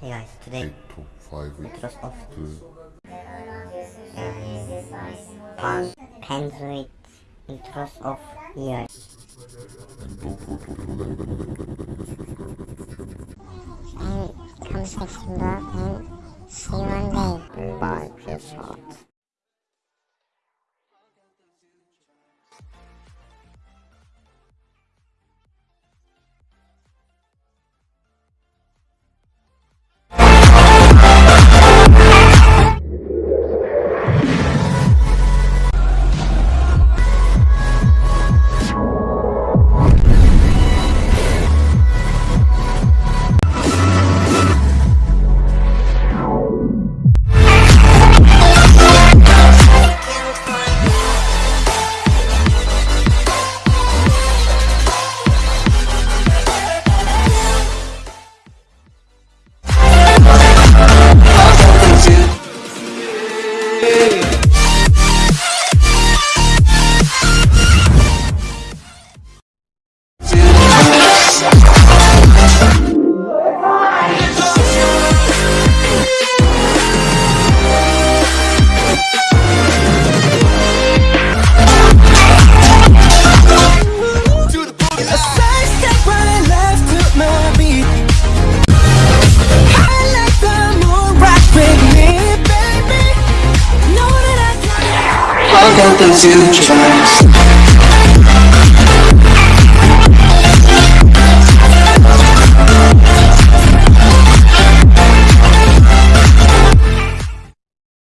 Hey guys, today top 5 intros of 그 uh, Pendroid intros of year. And come September and see you one day. Bye, peace out. A I got the two tracks.